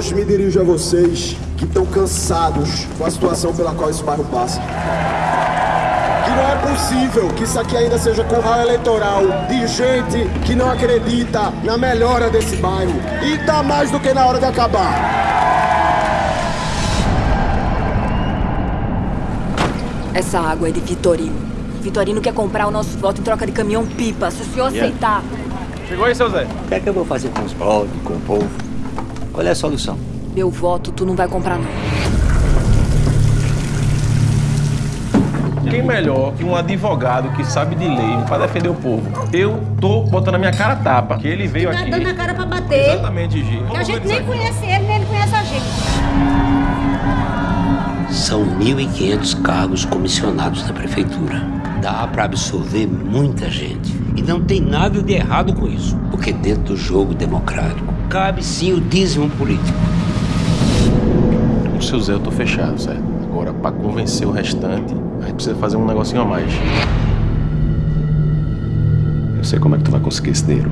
Hoje me dirijo a vocês que estão cansados com a situação pela qual esse bairro passa. Que não é possível que isso aqui ainda seja curral eleitoral de gente que não acredita na melhora desse bairro. E tá mais do que na hora de acabar. Essa água é de Vitorino. Vitorino quer comprar o nosso voto em troca de caminhão-pipa, se o senhor Yeah. aceitar. Chegou aí, seu Zé? O que é que eu vou fazer com os brothers, com o povo? Qual é a solução? Meu voto tu não vai comprar, não. Quem melhor que um advogado que sabe de lei pra defender o povo? Eu tô botando a minha cara a tapa. Que ele veio Tá aqui. dando a cara pra bater. Exatamente, Gi. A gente nem conhece ele, nem ele conhece a gente. São 1.500 cargos comissionados da prefeitura. Dá para absorver muita gente. E não tem nada de errado com isso. Porque dentro do jogo democrático, cabe sim o dízimo político. Com o seu Zé eu tô fechado, certo? Agora, pra convencer o restante, a gente precisa fazer um negocinho a mais. Eu sei como é que tu vai conseguir esse dinheiro.